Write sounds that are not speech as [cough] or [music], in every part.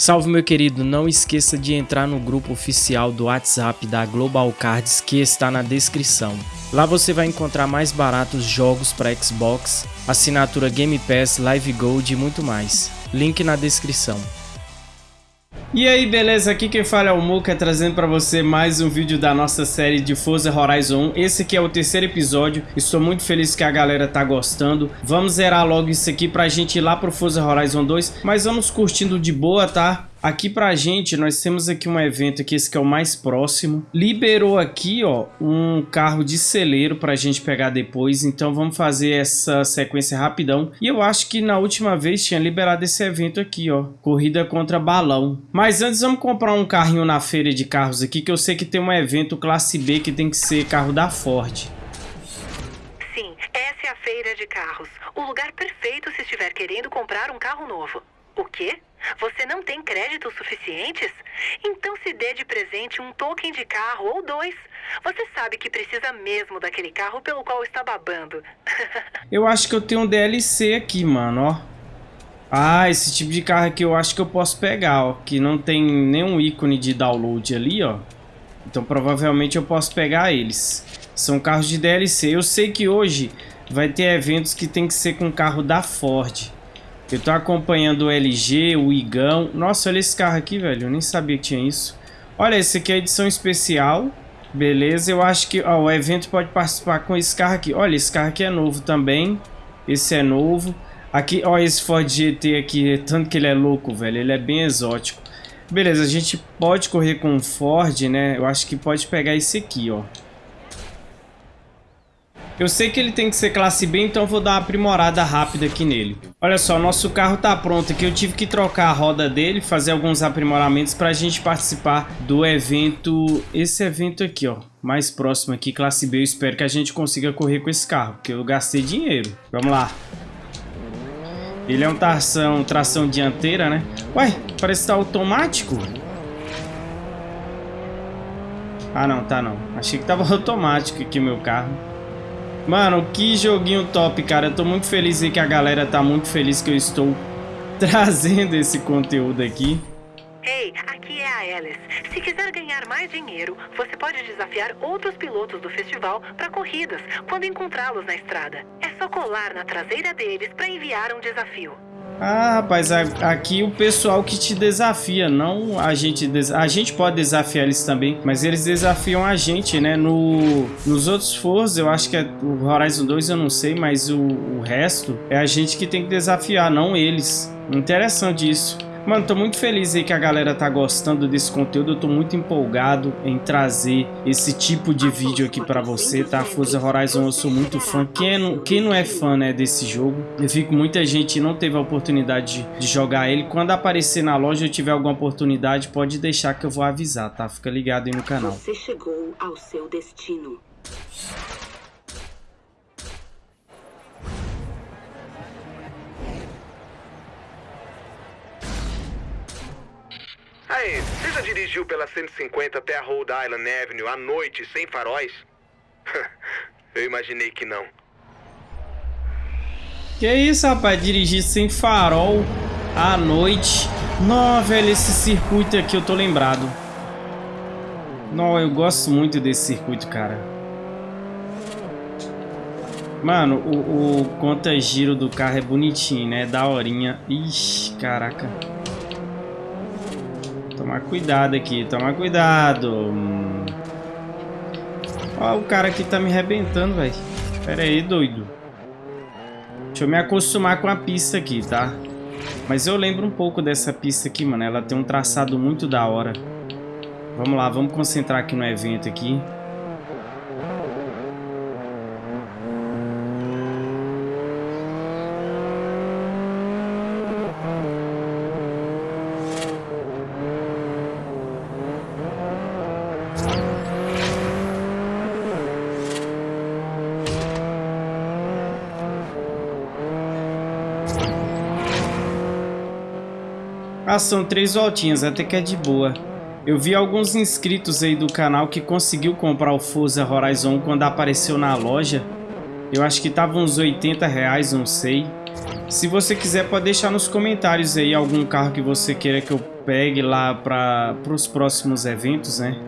Salve meu querido, não esqueça de entrar no grupo oficial do WhatsApp da Global Cards que está na descrição. Lá você vai encontrar mais baratos jogos para Xbox, assinatura Game Pass, Live Gold e muito mais. Link na descrição. E aí, beleza? Aqui quem fala é o Muka, trazendo para você mais um vídeo da nossa série de Forza Horizon 1. Esse aqui é o terceiro episódio, estou muito feliz que a galera tá gostando. Vamos zerar logo isso aqui pra gente ir lá pro Forza Horizon 2, mas vamos curtindo de boa, tá? Aqui pra gente, nós temos aqui um evento aqui, esse que é o mais próximo. Liberou aqui, ó, um carro de celeiro pra gente pegar depois. Então vamos fazer essa sequência rapidão. E eu acho que na última vez tinha liberado esse evento aqui, ó. Corrida contra balão. Mas antes vamos comprar um carrinho na feira de carros aqui, que eu sei que tem um evento classe B que tem que ser carro da Ford. Sim, essa é a feira de carros. O lugar perfeito se estiver querendo comprar um carro novo. O quê? Você não tem créditos suficientes? Então se dê de presente um token de carro ou dois. Você sabe que precisa mesmo daquele carro pelo qual está babando. [laughs] eu acho que eu tenho um DLC aqui, mano, ó. Ah, esse tipo de carro aqui eu acho que eu posso pegar, ó. Que não tem nenhum ícone de download ali, ó. Então provavelmente eu posso pegar eles. São carros de DLC. Eu sei que hoje vai ter eventos que tem que ser com carro da Ford. Eu tô acompanhando o LG, o Igão. Nossa, olha esse carro aqui, velho. Eu nem sabia que tinha isso. Olha, esse aqui é edição especial. Beleza, eu acho que ó, o evento pode participar com esse carro aqui. Olha, esse carro aqui é novo também. Esse é novo. Aqui, ó, esse Ford GT aqui, tanto que ele é louco, velho. Ele é bem exótico. Beleza, a gente pode correr com o Ford, né? Eu acho que pode pegar esse aqui, ó. Eu sei que ele tem que ser classe B, então vou dar uma aprimorada rápida aqui nele. Olha só, nosso carro tá pronto aqui. Eu tive que trocar a roda dele, fazer alguns aprimoramentos para a gente participar do evento... Esse evento aqui, ó. Mais próximo aqui, classe B. Eu espero que a gente consiga correr com esse carro, porque eu gastei dinheiro. Vamos lá. Ele é um tração, tração dianteira, né? Ué, parece que tá automático. Ah, não, tá não. Achei que tava [laughs] automático aqui meu carro. Mano, que joguinho top, cara. Eu tô muito feliz aí que a galera tá muito feliz que eu estou [laughs] trazendo esse conteúdo aqui. Ei, aqui é a Alice. Se quiser ganhar mais dinheiro, você pode desafiar outros pilotos do festival para corridas quando encontrá-los na estrada. É só colar na traseira deles para enviar um desafio. Ah, rapaz, aqui o pessoal que te desafia, não a gente... A gente pode desafiar eles também, mas eles desafiam a gente, né? No, nos outros Forza, eu acho que é o Horizon 2, eu não sei, mas o, o resto é a gente que tem que desafiar, não eles. Interessante isso. Mano, tô muito feliz aí que a galera tá gostando desse conteúdo. Eu tô muito empolgado em trazer esse tipo de vídeo aqui pra você, tá? Forza Horizon eu sou muito fã. Quem não, quem não é fã, né, desse jogo? Eu fico muita gente não teve a oportunidade de, de jogar ele. Quando aparecer na loja eu tiver alguma oportunidade, pode deixar que eu vou avisar, tá? Fica ligado aí no canal. Você chegou ao seu destino. Aí, você já dirigiu pela 150 até a Rhode Island Avenue à noite, sem faróis? [laughs] Eu imaginei que não. Que isso, rapaz? Dirigir sem farol à noite. Não, velho, esse circuito aqui eu tô lembrado. Não, eu gosto muito desse circuito, cara. Mano, o, o conta-giro do carro é bonitinho, né? Da horinha. Ixi, caraca. Tomar cuidado aqui, tomar cuidado. Ó, o cara aqui tá me arrebentando, velho. Pera aí, doido. Deixa eu me acostumar com a pista aqui, tá? Mas eu lembro um pouco dessa pista aqui, mano. Ela tem um traçado muito da hora. Vamos lá, vamos concentrar aqui no evento aqui. Ah, são três voltinhas, até que é de boa. Eu vi alguns inscritos aí do canal que conseguiu comprar o Forza Horizon quando apareceu na loja. Eu acho que tava uns 80 reais, não sei. Se você quiser, pode deixar nos comentários aí algum carro que você queira que eu pegue lá para os próximos eventos, né?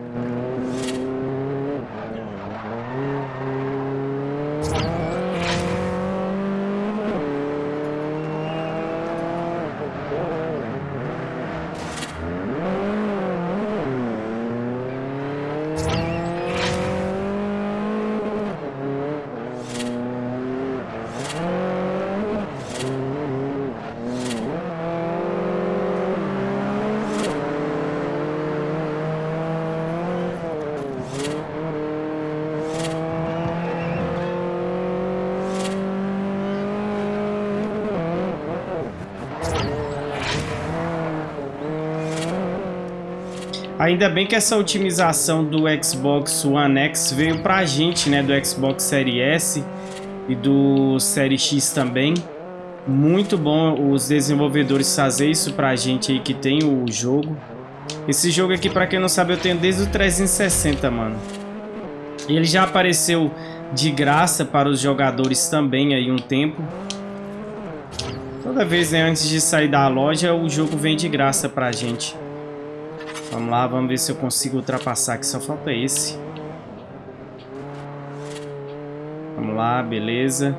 Ainda bem que essa otimização do Xbox One X veio pra gente, né? Do Xbox Series S e do Series X também. Muito bom os desenvolvedores fazer isso pra gente aí que tem o jogo. Esse jogo aqui, pra quem não sabe, eu tenho desde o 360, mano. Ele já apareceu de graça para os jogadores também aí um tempo. Toda vez, né, antes de sair da loja, o jogo vem de graça pra gente. Vamos lá, vamos ver se eu consigo ultrapassar aqui. Só falta esse. Vamos lá, beleza.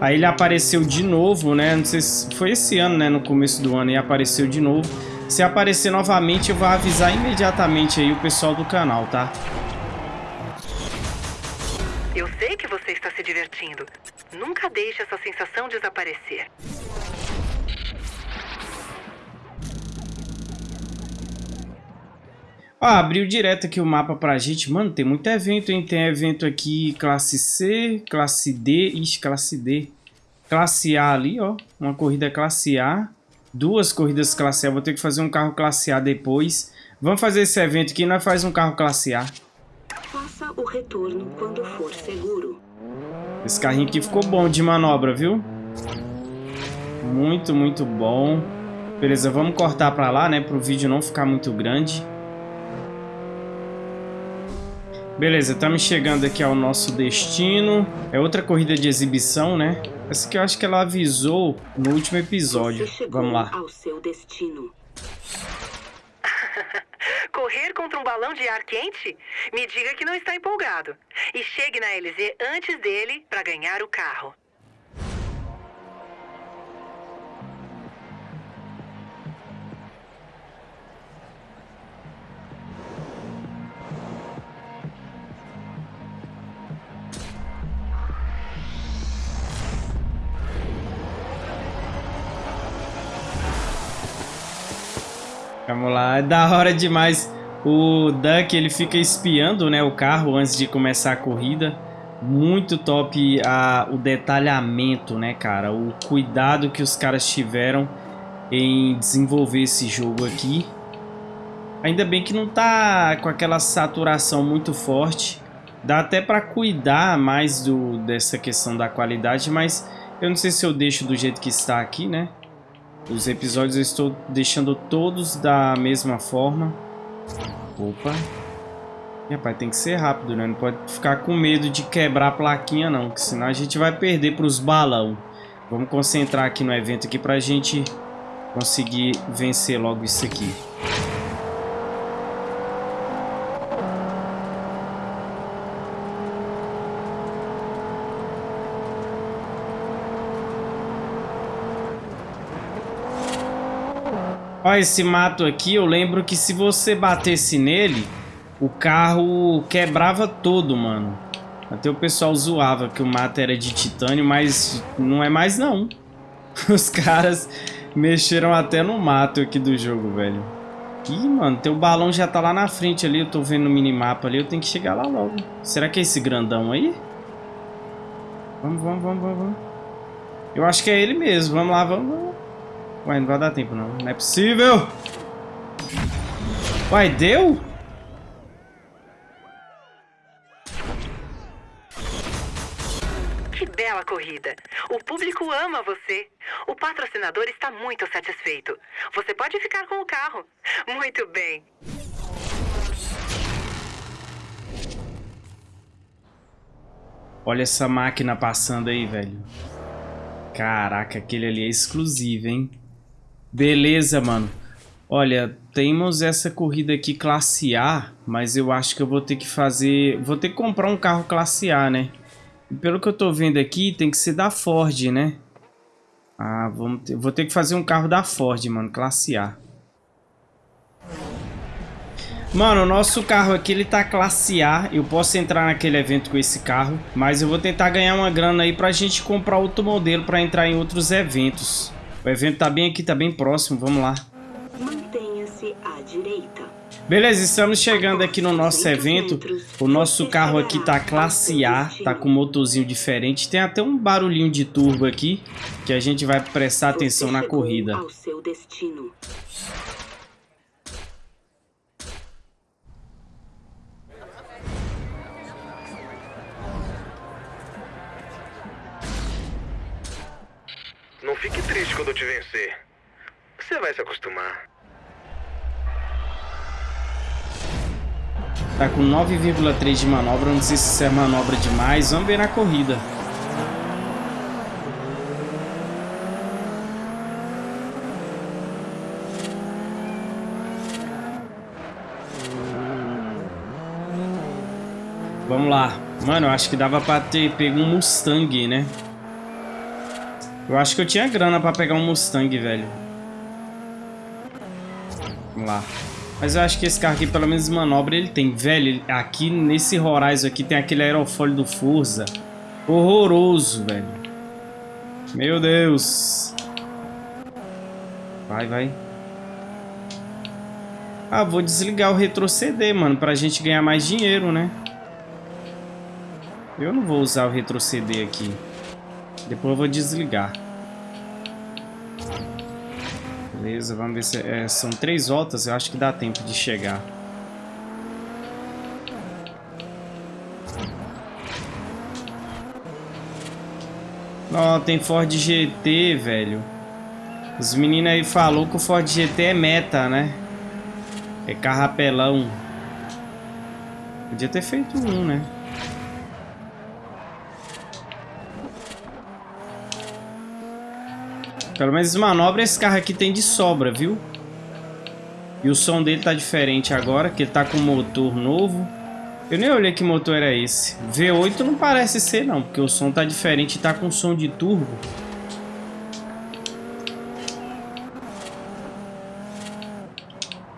Aí ele apareceu de novo, né? Não sei se foi esse ano, né? No começo do ano e apareceu de novo. Se aparecer novamente, eu vou avisar imediatamente aí o pessoal do canal, tá? Eu sei que você está se divertindo. Nunca deixe essa sensação desaparecer. Ó, abriu direto aqui o mapa pra gente. Mano, tem muito evento, hein? Tem evento aqui classe C, classe D. Ixi, classe D. Classe A ali, ó. Uma corrida classe A. Duas corridas classe A. Vou ter que fazer um carro classe A depois. Vamos fazer esse evento aqui. Nós faz um carro classe A. Faça o retorno quando for seguro. Esse carrinho aqui ficou bom de manobra, viu? Muito, muito bom. Beleza, vamos cortar pra lá, né? Pro vídeo não ficar muito grande. Beleza, estamos chegando aqui ao nosso destino. É outra corrida de exibição, né? Essa que eu acho que ela avisou no último episódio. Vamos lá. Ao seu destino. [laughs] Correr contra um balão de ar quente? Me diga que não está empolgado. E chegue na LZ antes dele para ganhar o carro. Vamos lá, é da hora demais. O Duck, ele fica espiando né, o carro antes de começar a corrida. Muito top a, o detalhamento, né, cara? O cuidado que os caras tiveram em desenvolver esse jogo aqui. Ainda bem que não tá com aquela saturação muito forte. Dá até para cuidar mais do, dessa questão da qualidade, mas eu não sei se eu deixo do jeito que está aqui, né? Os episódios eu estou deixando todos da mesma forma. Opa. E, rapaz, tem que ser rápido, né? Não pode ficar com medo de quebrar a plaquinha, não. Que senão a gente vai perder para os balão. Vamos concentrar aqui no evento aqui para a gente conseguir vencer logo isso aqui. Ó, esse mato aqui, eu lembro que se você batesse nele, o carro quebrava todo, mano. Até o pessoal zoava que o mato era de titânio, mas não é mais não. [laughs] Os caras mexeram até no mato aqui do jogo, velho. Ih, mano, teu balão já tá lá na frente ali, eu tô vendo no minimapa ali, eu tenho que chegar lá logo. Será que é esse grandão aí? Vamos, vamos, vamos, vamos. Eu acho que é ele mesmo, vamos lá, vamos, vamos. Ué, não vai dar tempo não. Não é possível! Uai, deu? Que bela corrida. O público ama você. O patrocinador está muito satisfeito. Você pode ficar com o carro. Muito bem. Olha essa máquina passando aí, velho. Caraca, aquele ali é exclusivo, hein? Beleza, mano. Olha, temos essa corrida aqui classe A, mas eu acho que eu vou ter que fazer... Vou ter que comprar um carro classe A, né? E pelo que eu tô vendo aqui, tem que ser da Ford, né? Ah, vamos ter... vou ter que fazer um carro da Ford, mano, classe A. Mano, o nosso carro aqui, ele tá classe A. Eu posso entrar naquele evento com esse carro. Mas eu vou tentar ganhar uma grana aí pra gente comprar outro modelo pra entrar em outros eventos. O evento tá bem aqui, tá bem próximo. Vamos lá. Mantenha-se à direita. Beleza, estamos chegando aqui no nosso evento. O nosso carro aqui tá classe A, tá com um motorzinho diferente. Tem até um barulhinho de turbo aqui, que a gente vai prestar atenção na corrida. Não fique triste quando eu te vencer. Você vai se acostumar. Tá com 9,3 de manobra. Não sei se isso é manobra demais. Vamos ver na corrida. Vamos lá. Mano, eu acho que dava pra ter pego um Mustang, né? Eu acho que eu tinha grana pra pegar um Mustang, velho. Vamos lá. Mas eu acho que esse carro aqui, pelo menos manobra, ele tem. Velho, aqui nesse Horizon aqui tem aquele aerofólio do Forza. Horroroso, velho. Meu Deus. Vai, vai. Ah, vou desligar o retroceder, mano, pra gente ganhar mais dinheiro, né? Eu não vou usar o retroceder aqui. Depois eu vou desligar. Beleza, vamos ver se... É, são três voltas, eu acho que dá tempo de chegar. Ó, oh, tem Ford GT, velho. Os meninos aí falou que o Ford GT é meta, né? É carrapelão. Podia ter feito um, né? Pelo menos manobra esse carro aqui tem de sobra, viu? E o som dele tá diferente agora, que ele tá com motor novo. Eu nem olhei que motor era esse. V8 não parece ser não, porque o som tá diferente e tá com som de turbo.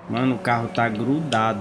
Mano, o carro tá grudado.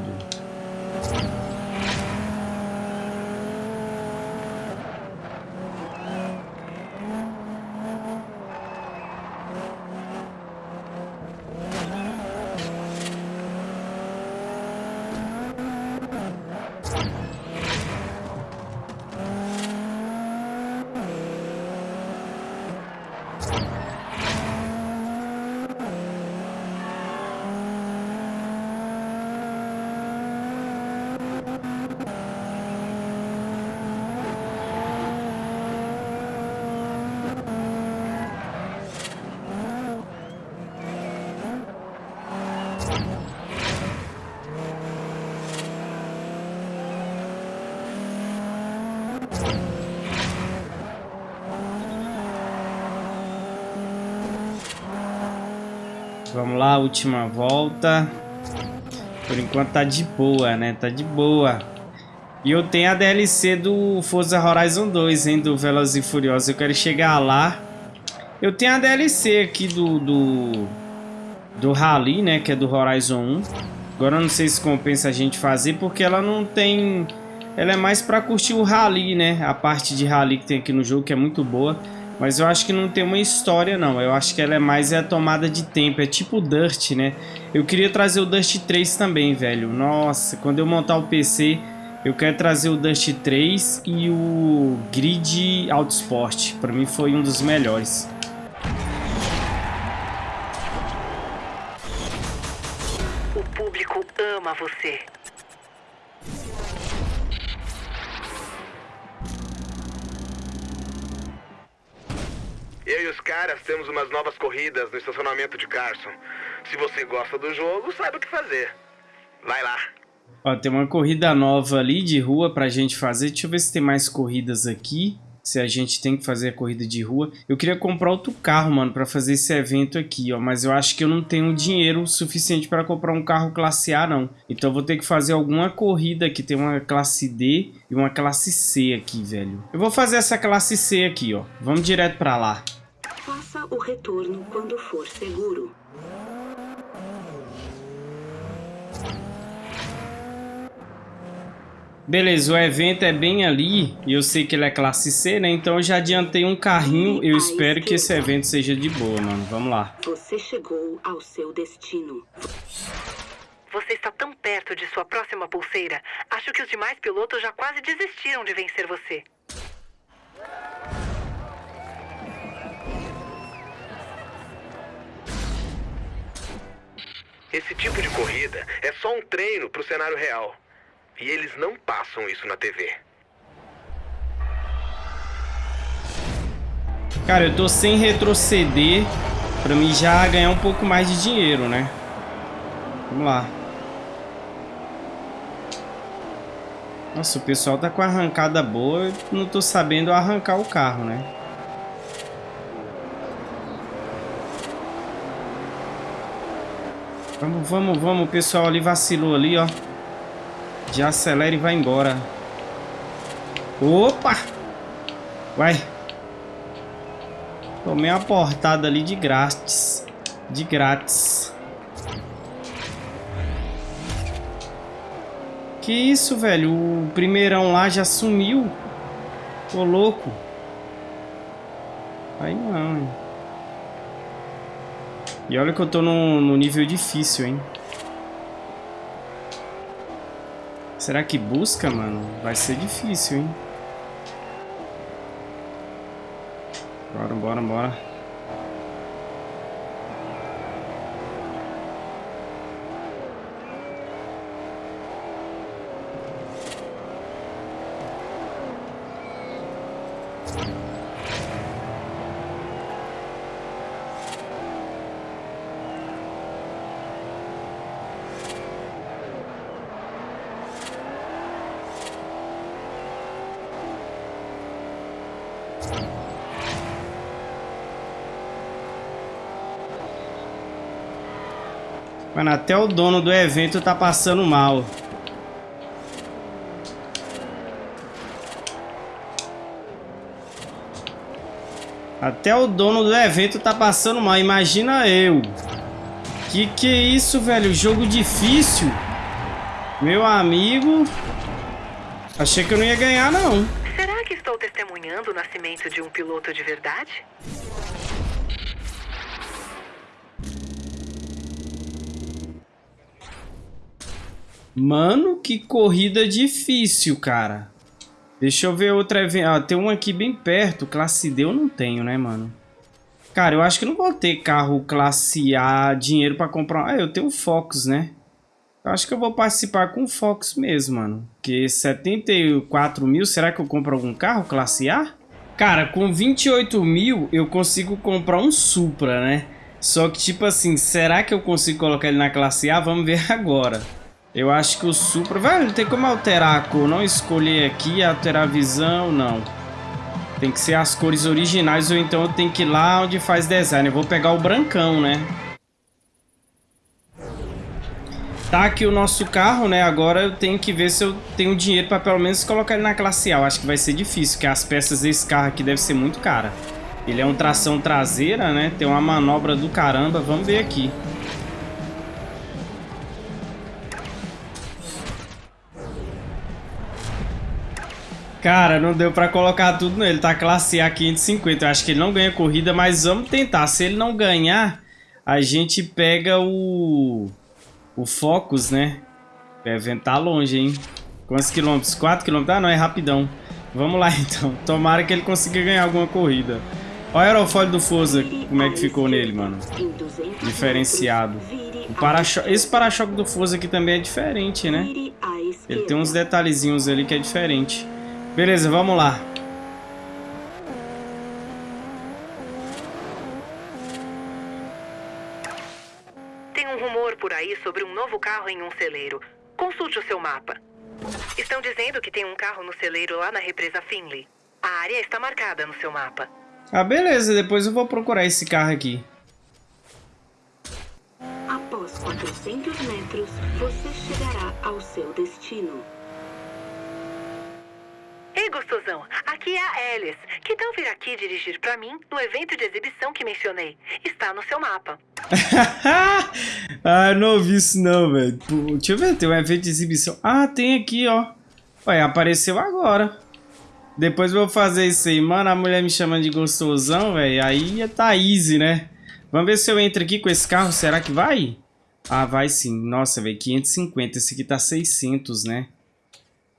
Vamos lá, última volta. Por enquanto tá de boa, né? Tá de boa. E eu tenho a DLC do Forza Horizon 2, hein? Do Velozes e Furiosos. Eu quero chegar lá. Eu tenho a DLC aqui do... Do, do Rally, né? Que é do Horizon 1. Agora eu não sei se compensa a gente fazer, porque ela não tem... Ela é mais pra curtir o Rally, né? A parte de Rally que tem aqui no jogo, que é muito boa. Mas eu acho que não tem uma história, não. Eu acho que ela é mais é a tomada de tempo. É tipo o Dust, né? Eu queria trazer o Dust 3 também, velho. Nossa, quando eu montar o PC, eu quero trazer o Dust 3 e o Grid Autosport. Pra mim foi um dos melhores. O público ama você. Eu e os caras temos umas novas corridas no estacionamento de Carson. Se você gosta do jogo, sabe o que fazer. Vai lá. Ó, tem uma corrida nova ali de rua pra gente fazer. Deixa eu ver se tem mais corridas aqui. Se a gente tem que fazer a corrida de rua. Eu queria comprar outro carro, mano, para fazer esse evento aqui, ó. Mas eu acho que eu não tenho dinheiro suficiente para comprar um carro classe A, não. Então eu vou ter que fazer alguma corrida aqui. Tem uma classe D e uma classe C aqui, velho. Eu vou fazer essa classe C aqui, ó. Vamos direto para lá. Faça o retorno quando for seguro. Beleza, o evento é bem ali e eu sei que ele é classe C, né? Então eu já adiantei um carrinho. Eu espero que esse evento seja de boa, mano. Vamos lá. Você chegou ao seu destino. Você está tão perto de sua próxima pulseira. Acho que os demais pilotos já quase desistiram de vencer você. Esse tipo de corrida é só um treino para o cenário real. E eles não passam isso na TV. Cara, eu tô sem retroceder pra mim já ganhar um pouco mais de dinheiro, né? Vamos lá. Nossa, o pessoal tá com arrancada boa. Eu não tô sabendo arrancar o carro, né? Vamos, vamos, vamos. O pessoal ali vacilou ali, ó. Já acelera e vai embora. Opa! Vai. Tomei uma portada ali de grátis. De grátis. Que isso, velho? O primeirão lá já sumiu. Ô, louco. Aí não, hein? E olha que eu tô no, no nível difícil, hein? Será que busca, mano? Vai ser difícil, hein? Bora, bora, bora. Mano, até o dono do evento tá passando mal. Até o dono do evento tá passando mal. Imagina eu. Que que é isso, velho? Jogo difícil. Meu amigo. Achei que eu não ia ganhar, não. De um piloto de verdade? Mano, que corrida difícil, cara. Deixa eu ver outra evento. Ah, tem um aqui bem perto. Classe D eu não tenho, né, mano? Cara, eu acho que não vou ter carro classe A, dinheiro pra comprar... Ah, eu tenho Fox, né? Eu acho que eu vou participar com Fox mesmo, mano. Porque 74 mil, será que eu compro algum carro classe A? Cara, com 28 mil eu consigo comprar um Supra, né? Só que, tipo assim, será que eu consigo colocar ele na classe A? Vamos ver [laughs] agora. Eu acho que o Supra... Velho, não tem como alterar a cor. Não escolher aqui, alterar a visão, não. Tem que ser as cores originais ou então eu tenho que ir lá onde faz design. Eu vou pegar o brancão, né? Tá aqui o nosso carro, né? Agora eu tenho que ver se eu tenho dinheiro para pelo menos colocar ele na classe A. Eu acho que vai ser difícil, porque as peças desse carro aqui devem ser muito cara. Ele é um tração traseira, né? Tem uma manobra do caramba. Vamos ver aqui. Cara, não deu pra colocar tudo nele. Tá classe A 550. Eu acho que ele não ganha corrida, mas vamos tentar. Se ele não ganhar, a gente pega o... O Focus, né? Evento tá longe, hein? Quantos quilômetros? 4 quilômetros? Ah, não, é rapidão. Vamos lá, [laughs] então. Tomara que ele consiga ganhar alguma corrida. Olha o aerofólio do Forza, como é que ficou nele, mano. Diferenciado. Para Esse para-choque do Forza aqui também é diferente, né? Ele tem uns detalhezinhos ali que é diferente. Beleza, vamos lá. Tem um rumor por aí sobre um novo carro em um celeiro. Consulte o seu mapa. Estão dizendo que tem um carro no celeiro lá na represa Finley. A área está marcada no seu mapa. Ah, beleza. Depois eu vou procurar esse carro aqui. Após 400 metros, você chegará ao seu destino. Ei, gostosão, aqui é a Alice. Que tal vir aqui dirigir para mim no evento de exibição que mencionei? Está no seu mapa. [laughs] ah, não ouvi isso não, velho. Deixa eu ver, tem um evento de exibição. Ah, tem aqui, ó. Ué, apareceu agora. Depois eu vou fazer isso aí. Mano, a mulher me chama de gostosão, velho. Aí tá easy, né? Vamos ver se eu entro aqui com esse carro. Será que vai? Ah, vai sim. Nossa, velho, 550. Esse aqui tá 600, né?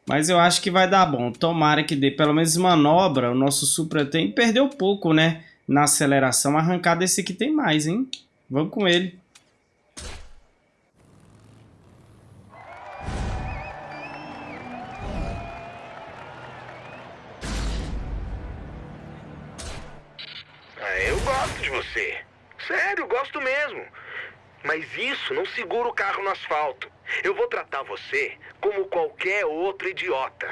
Mas eu acho que vai dar bom. Tomara que dê pelo menos manobra. O nosso Supra tem. Perdeu pouco, né? Na aceleração. Arrancada esse aqui tem mais, hein? Vamos com ele. Ah, eu gosto de você. Sério, gosto mesmo. Mas isso não segura o carro no asfalto. Eu vou tratar você como qualquer outro idiota.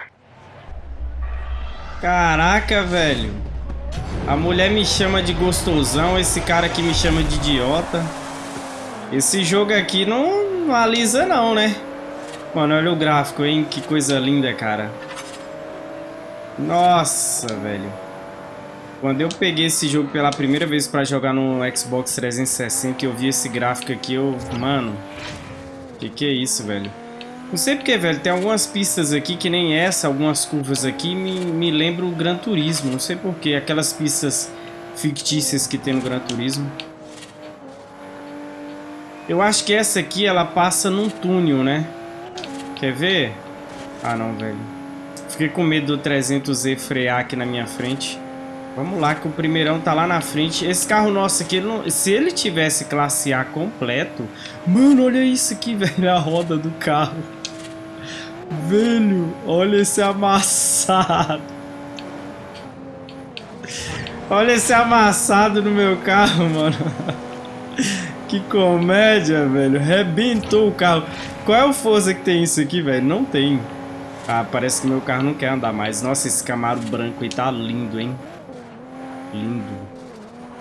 Caraca, velho. A mulher me chama de gostosão, esse cara aqui me chama de idiota. Esse jogo aqui não, alisa não, né? Mano, olha o gráfico, hein? Que coisa linda, cara. Nossa, velho. Quando eu peguei esse jogo pela primeira vez pra jogar no Xbox 360 e eu vi esse gráfico aqui, eu... Mano, que que é isso, velho? Não sei porque, velho, tem algumas pistas aqui que nem essa, algumas curvas aqui me, me lembram o Gran Turismo. Não sei porquê, aquelas pistas fictícias que tem no Gran Turismo. Eu acho que essa aqui, ela passa num túnel, né? Quer ver? Ah, não, velho. Fiquei com medo do 300Z frear aqui na minha frente. Vamos lá, que o primeirão tá lá na frente. Esse carro nosso aqui, não... se ele tivesse classe A completo... Mano, olha isso aqui, [laughs] velho, a roda do carro. Velho, olha esse amassado. Olha esse amassado no meu carro, mano. [laughs] Que comédia, velho. Rebentou o carro. Qual é o Forza que tem isso aqui, velho? Não tem. Ah, parece que meu carro não quer andar mais. Nossa, esse Camaro branco aí tá lindo, hein? Lindo.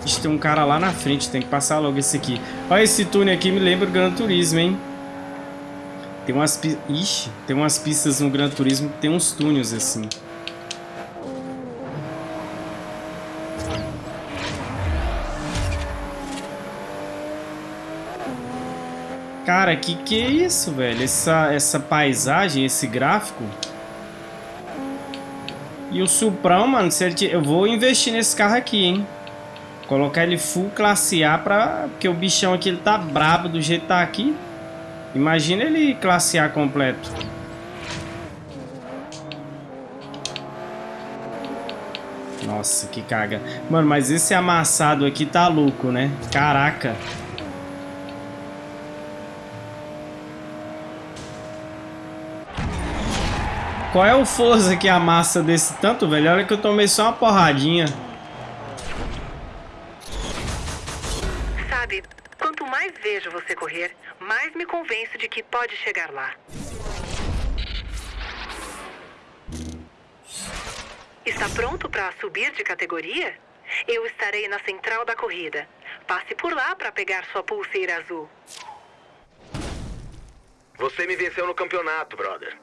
Ixi, tem um cara lá na frente, tem que passar logo esse aqui. Olha, esse túnel aqui me lembra o Gran Turismo, hein? Tem umas pistas... Ixi, tem umas pistas no Gran Turismo que tem uns túneis assim. Cara, que que é isso, velho? Essa, essa paisagem, esse gráfico... E o Suprão, mano, se ele eu vou investir nesse carro aqui, hein? Colocar ele full classe A pra... Porque o bichão aqui, ele tá brabo do jeito que tá aqui. Imagina ele classe A completo. Nossa, que caga. Mano, mas esse amassado aqui tá louco, né? Caraca. Qual é o força que amassa desse tanto, velho? Olha que eu tomei só uma porradinha. Sabe, quanto mais vejo você correr, mais me convenço de que pode chegar lá. Está pronto para subir de categoria? Eu estarei na central da corrida. Passe por lá para pegar sua pulseira azul. Você me venceu no campeonato, brother.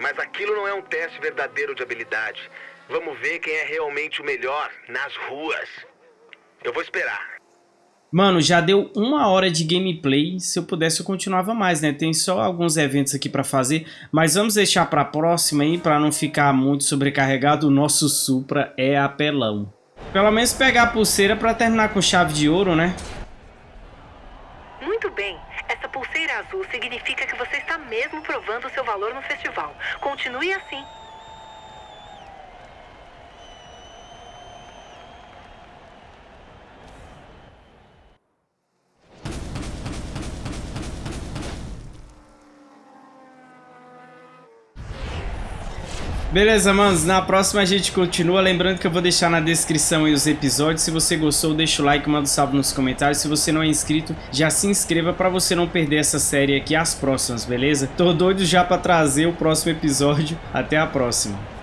Mas aquilo não é um teste verdadeiro de habilidade. Vamos ver quem é realmente o melhor nas ruas. Eu vou esperar. Mano, já deu uma hora de gameplay. Se eu pudesse, eu continuava mais, né? Tem só alguns eventos aqui pra fazer. Mas vamos deixar pra próxima aí, pra não ficar muito sobrecarregado. O nosso Supra é apelão. Pelo menos pegar a pulseira pra terminar com chave de ouro, né? Muito bem. Essa pulseira azul significa que você está mesmo provando seu valor no festival. Continue assim. Beleza, manos, na próxima a gente continua, lembrando que eu vou deixar na descrição os episódios, se você gostou deixa o like, manda um salve nos comentários, se você não é inscrito já se inscreva pra você não perder essa série aqui as próximas, beleza? Tô doido já pra trazer o próximo episódio, até a próxima.